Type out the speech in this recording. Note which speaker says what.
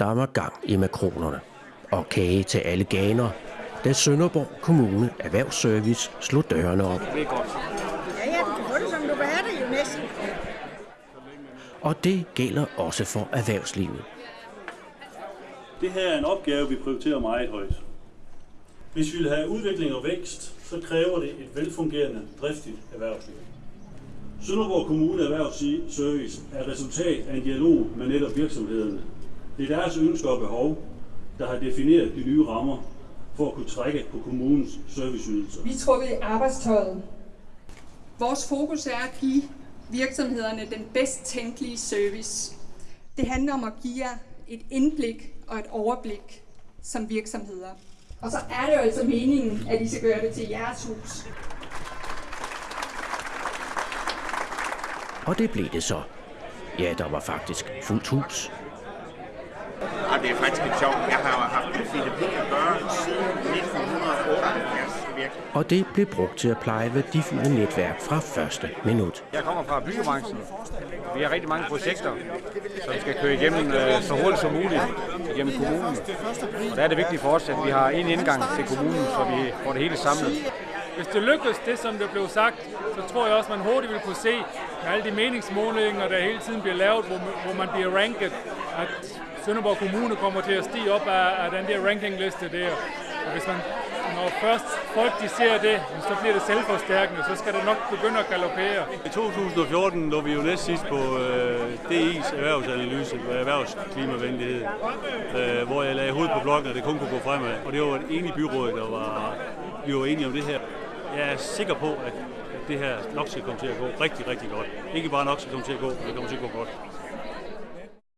Speaker 1: der var gang i makronerne. Og kage til alle ganer, da Sønderborg Kommune Erhvervsservice slog dørene op.
Speaker 2: Ja, ja, du kan få det, som du vil have det jo næsten.
Speaker 1: Og det gælder også for erhvervslivet.
Speaker 3: Det her er en opgave, vi prioriterer meget højt. Hvis vi vil have udvikling og vækst, så kræver det et velfungerende, driftigt erhvervsliv. Sønderborg Kommune Erhvervsservice er resultat af en dialog med netop virksomhederne. Det er deres ønsker og behov, der har defineret de nye rammer for at kunne trække på kommunens serviceydelser.
Speaker 4: Vi tror i arbejdstøjet. Vores fokus er at give virksomhederne den bedst tænkelige service. Det handler om at give jer et indblik og et overblik som virksomheder. Og så er det jo altså meningen, at I skal gøre det til jeres hus.
Speaker 1: Og det blev det så. Ja, der var faktisk fuldt hus.
Speaker 5: Og det er faktisk lidt sjovt. Jeg har haft med Philip at gøre siden 1978 virkelig.
Speaker 1: Og det blev brugt til at pleje værdifulde netværk fra første minut.
Speaker 6: Jeg kommer fra byggebranchen. Vi har rigtig mange projekter, som skal køre igennem øh, så hurtigt som muligt igennem kommunen. Og der er det vigtigt for os, at vi har en indgang til kommunen, så vi får det hele samlet.
Speaker 7: Hvis det lykkes, det som der blev sagt, så tror jeg også, man hurtigt vil kunne se med alle de meningsmålinger, der hele tiden bliver lavet, hvor, hvor man bliver ranket, at Sønderborg Kommune kommer til at stige op af, af den der rankingliste der. Og hvis man, når først folk de ser det, så bliver det selvforstærkende, så skal det nok begynde at galopere.
Speaker 3: I 2014 lå vi jo næst sidst på øh, DI's erhvervsanalyse på erhvervsklimavenlighed, øh, hvor jeg lagde hovedet på blokken, og det kun kunne gå fremad. Og det var et enigt byråd, der var, vi var enige om det her. Jeg er sikker på, at det her nok skal komme til at gå rigtig, rigtig godt. Ikke bare nok skal komme til at gå, men det kommer til at gå godt.